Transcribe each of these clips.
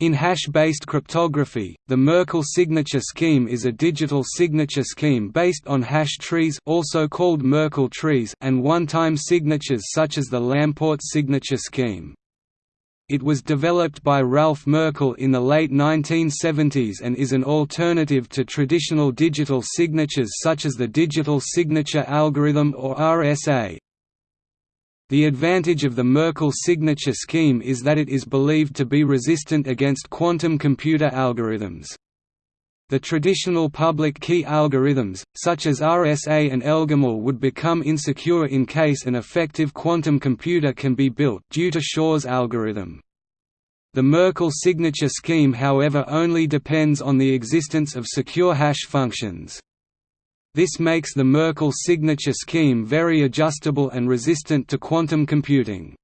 In hash-based cryptography, the Merkle signature scheme is a digital signature scheme based on hash trees also called Merkle trees and one-time signatures such as the Lamport signature scheme. It was developed by Ralph Merkle in the late 1970s and is an alternative to traditional digital signatures such as the digital signature algorithm or RSA. The advantage of the Merkle signature scheme is that it is believed to be resistant against quantum computer algorithms. The traditional public key algorithms, such as RSA and Elgamal would become insecure in case an effective quantum computer can be built due to Shor's algorithm. The Merkle signature scheme however only depends on the existence of secure hash functions. This makes the Merkle signature scheme very adjustable and resistant to quantum computing.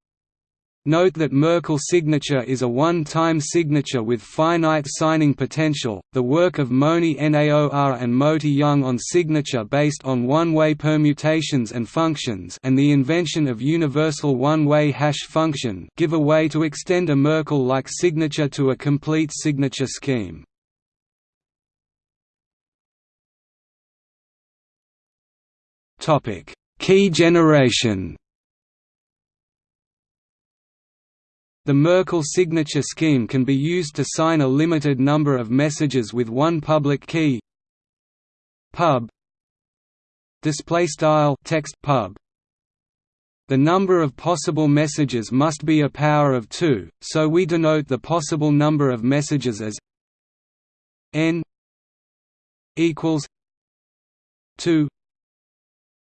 Note that Merkle signature is a one-time signature with finite signing potential. The work of Moni Naor and Moti Yung on signature based on one-way permutations and functions and the invention of universal one-way hash function give a way to extend a Merkle-like signature to a complete signature scheme. Topic: Key generation. The Merkle signature scheme can be used to sign a limited number of messages with one public key. Pub display style text pub the number of possible messages must be a power of 2, so we denote the possible number of messages as n equals 2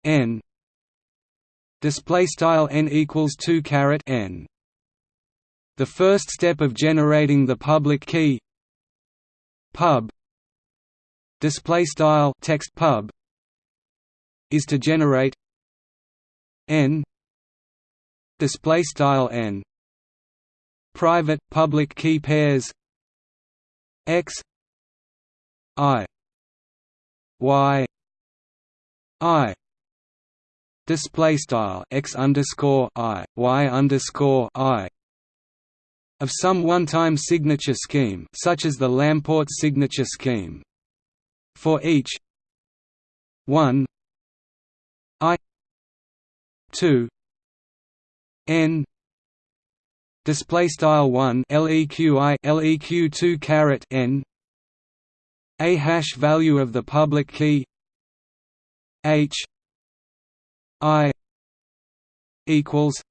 n. Display style n equals 2 caret n. The first step of generating the public key. Pub. Display style text pub. Is to generate. N. Display style n. Private public key pairs. X. I. Y. I display style x underscore i y underscore i of some one-time signature scheme such as the Lamport signature scheme. For each 1 i 2 n display style 1 leqi leq 2 caret n a hash value of the public key h I equals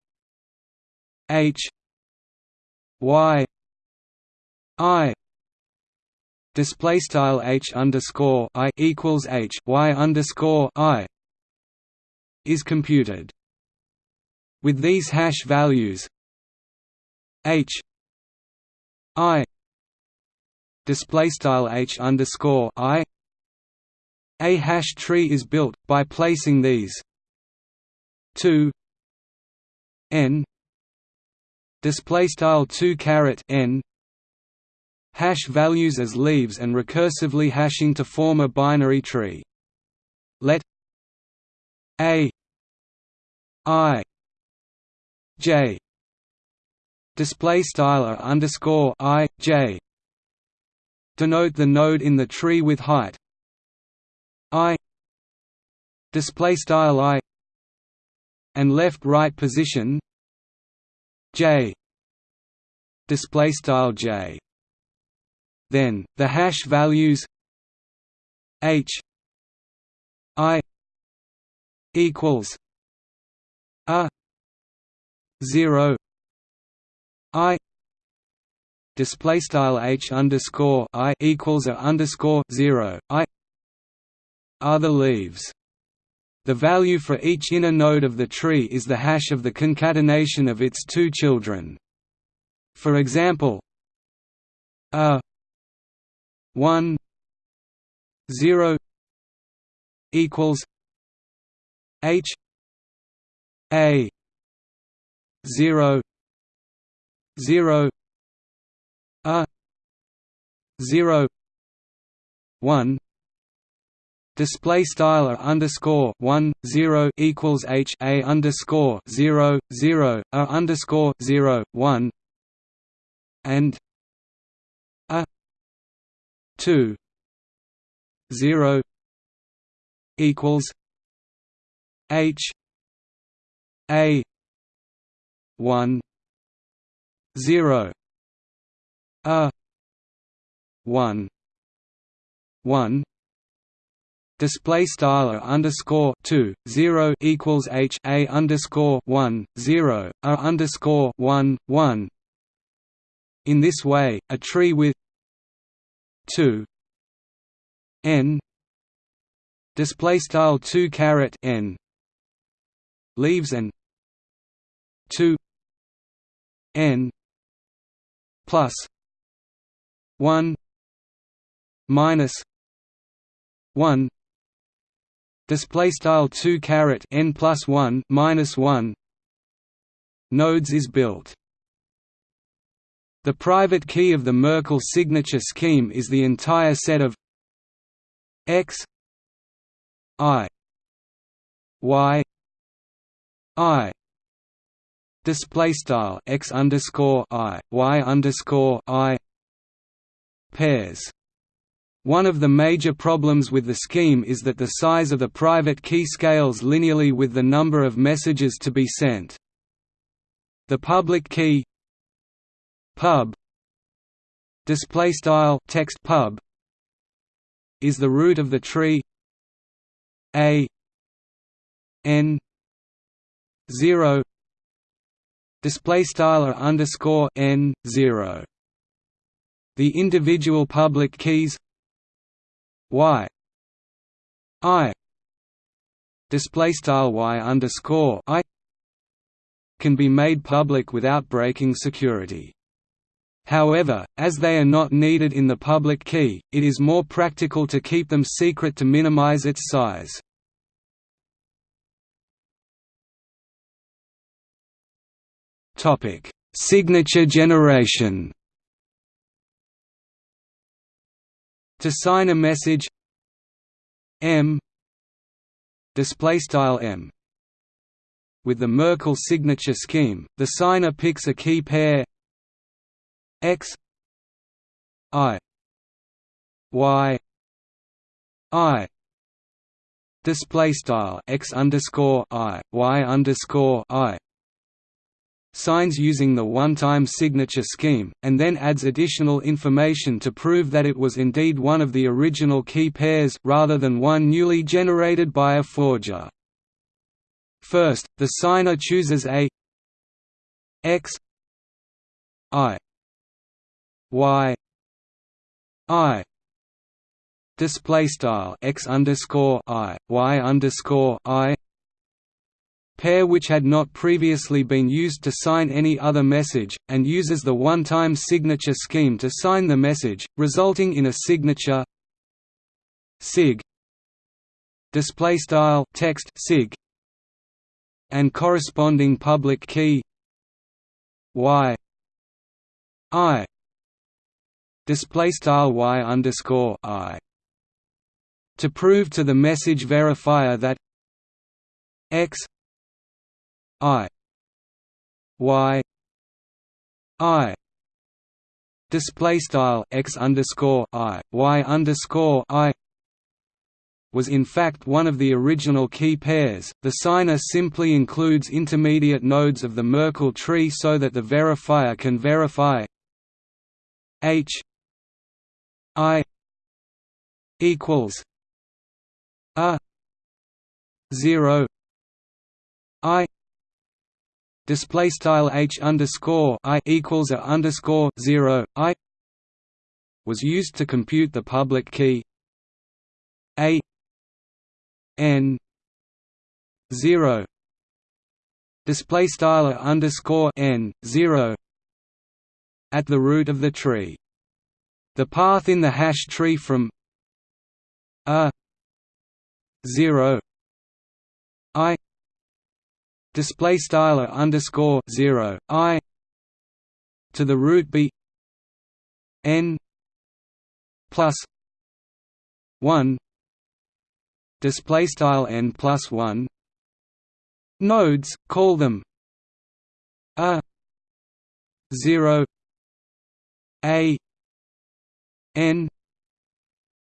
H Y I display style H underscore I equals H Y underscore I is computed. With these hash values H I display style H underscore I a hash tree is built by placing these 2 n display style 2 caret n hash values as leaves and recursively hashing to form a binary tree. Let a i j display style underscore i j denote the node in the tree with height. I display style i and left-right position J. display style J. Then the hash values H. I. equals a. 0 I. display style H underscore I equals a underscore 0 I. Are the leaves the value for each inner node of the tree is the hash of the concatenation of its two children. For example, a 1 0 equals h a 0 0 a 0 1 display style a underscore one zero equals h a underscore zero zero a underscore zero one and a two zero equals H A one zero A one one display style a underscore two zero equals h a underscore one zero a underscore one one. In this way, a tree with two n display style 2 caret n leaves and 2 n plus 1 minus 1 display style 2 caret n plus 1 minus 1 nodes is built. The private key of the Merkle signature scheme is the entire set of x i y i. Display style x underscore i y underscore i. Pairs. One of the major problems with the scheme is that the size of the private key scales linearly with the number of messages to be sent. The public key pub display style text pub is the root of the tree a n 0 display style underscore n 0 the individual public keys y i display style y underscore i can be made public without breaking security. However, as they are not needed in the public key, it is more practical to keep them secret to minimize its size. Signature generation. To sign a message M display style M with the Merkle signature scheme, the signer picks a key pair X I Y I display style X underscore I Y underscore I signs using the one-time signature scheme, and then adds additional information to prove that it was indeed one of the original key pairs rather than one newly generated by a forger. First, the signer chooses a x i y i display style x underscore i y underscore i pair which had not previously been used to sign any other message, and uses the one-time signature scheme to sign the message, resulting in a signature sig display style text sig and corresponding public key y i display style y underscore i to prove to the message verifier that x i y i display style x underscore i y underscore i was in fact one of the original key pairs. The signer simply includes intermediate nodes of the Merkle tree so that the verifier can verify h i equals a 0 i display style h underscore i equals a underscore zero i was used to compute the public key a n zero display style underscore n zero at the root of the tree. The path in the hash tree from a zero i display style underscore zero i to the root b n plus one display style n plus one nodes call them a zero a n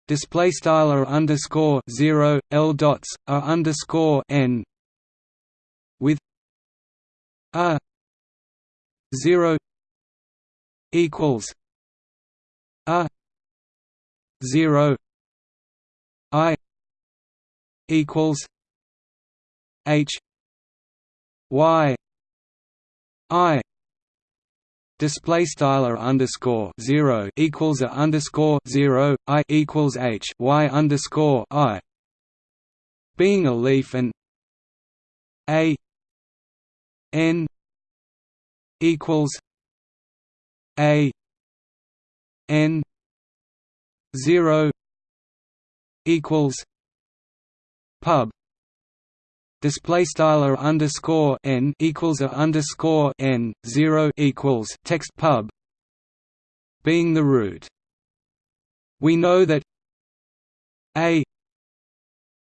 display style underscore zero l dots r underscore n with a zero equals a zero i equals h y i Display style r underscore zero equals a underscore zero i equals h y underscore i. Being a leaf and a n equals a n zero equals pub display style underscore n equals a underscore n zero equals text pub being the root. We know that a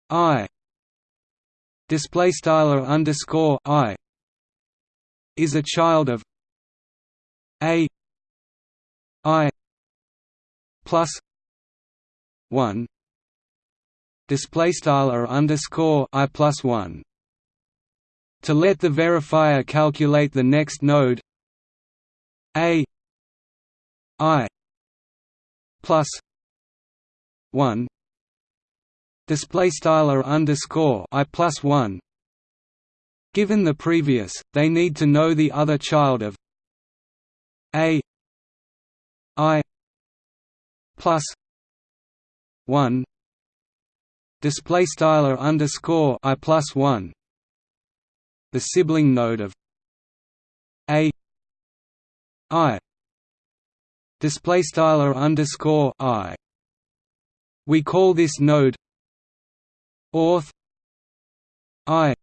i display style underscore i is a child of a i plus one display style underscore i plus one. To let the verifier calculate the next node a i plus one display style r underscore i plus one. Given the previous, they need to know the other child of a i plus one display style underscore i plus one. The sibling node of a i display style underscore i. We call this node auth i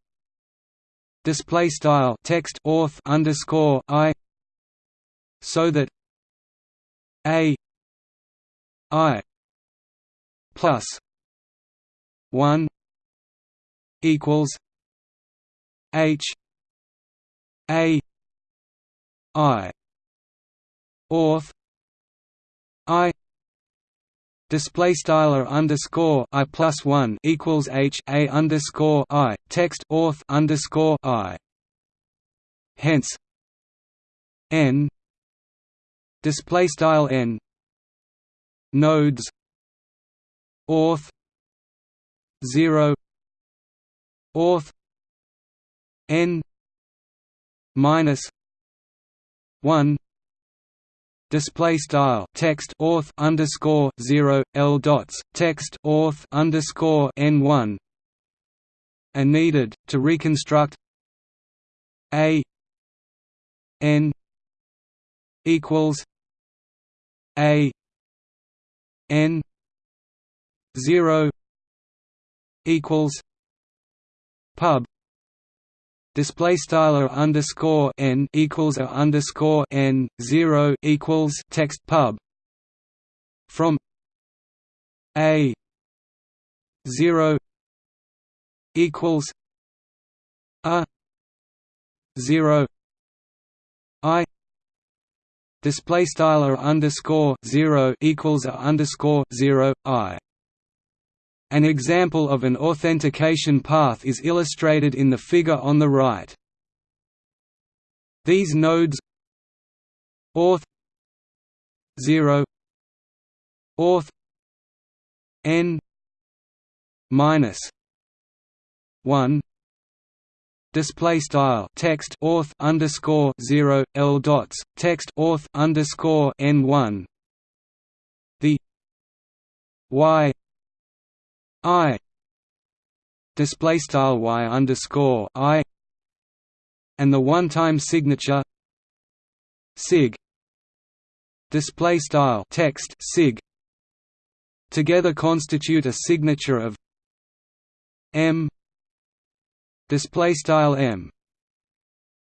display style text auth underscore i so that a i plus 1 equals H A I auth I display style underscore I plus one equals H A underscore I text auth underscore I. Hence N display style N nodes auth 0 auth n minus 1 display style text auth underscore 0 l dots text auth underscore n 1 are needed to reconstruct a n equals a n 0 equals pub display style underscore n equals a underscore n zero equals text pub from a zero equals a zero i display style underscore zero equals a underscore zero i an example of an authentication path is illustrated in the figure on the right. These nodes auth 0 auth n minus 1 display style text auth underscore 0 l dots text auth underscore n 1 the y I display style y underscore I and the one-time signature sig display style text sig together constitute a signature of m display style m.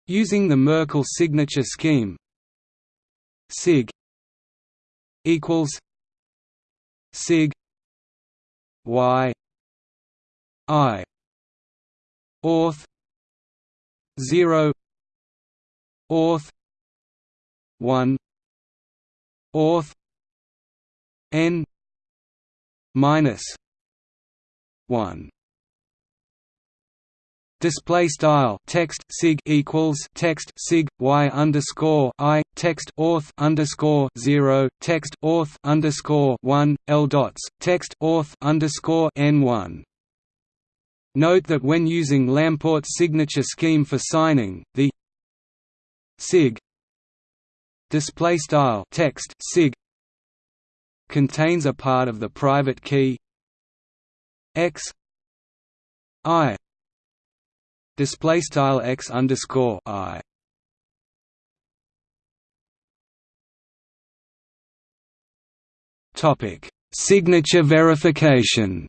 Using the Merkle signature scheme sig equals sig y i auth 0 auth 1 auth n minus one display style text sig equals text sig y underscore i text auth underscore zero text auth underscore one l dots text auth underscore n one. Note that when using Lamport's signature scheme for signing, the sig display style text sig contains a part of the private key x i display style x underscore i. Topic: Signature verification.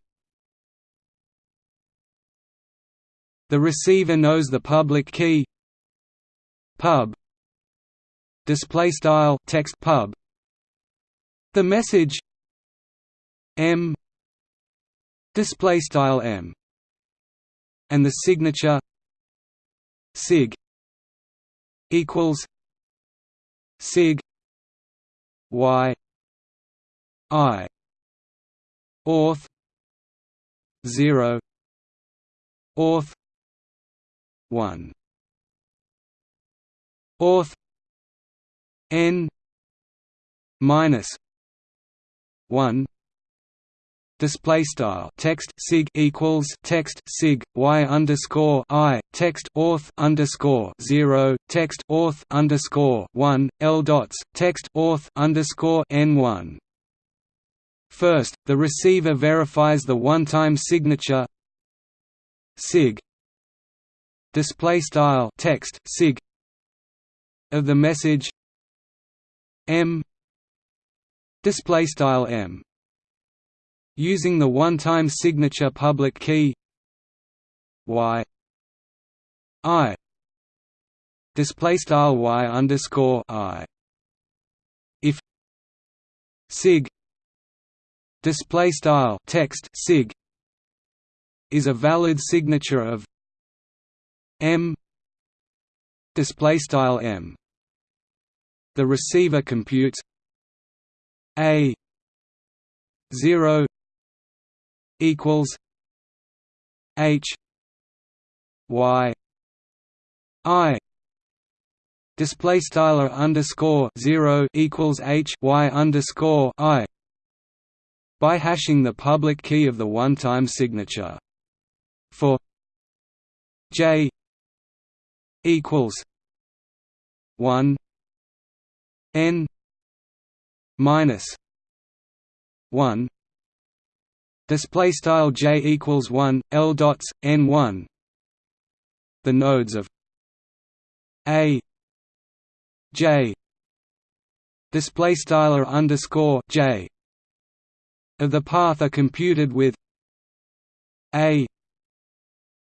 The receiver knows the public key. Pub. Display style text pub. The message. M. Display style m. And the signature sig equals sig y i auth 0 auth 1 auth n minus 1 display style text sig equals text sig y underscore i text auth underscore zero text auth underscore one l dots text auth underscore n one. First, the receiver verifies the one-time signature sig display style text sig of the message m display style m using the one-time signature public key. Y. I. Display style y underscore i. If sig display style text sig is a valid signature of m display style m. The receiver computes a 0 equals H Y I display style underscore zero equals H Y underscore I by hashing the public key of the one-time signature. For J equals one N minus one display style j equals 1 l dots n 1 the nodes of a j. Display style underscore j. Of the path are computed with a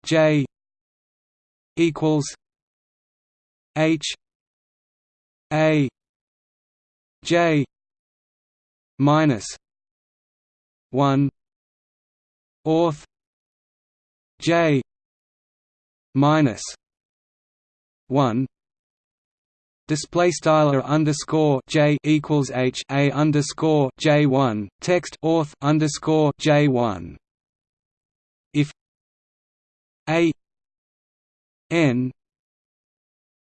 j. equals h a j. minus 1 auth j. Minus. 1 display style underscore j equals h a underscore j one text auth underscore j one. If a n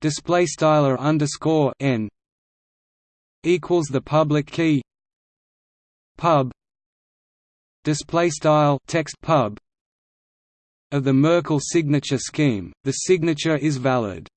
display style underscore n equals the public key pub display style text pub of the Merkle signature scheme, the signature is valid.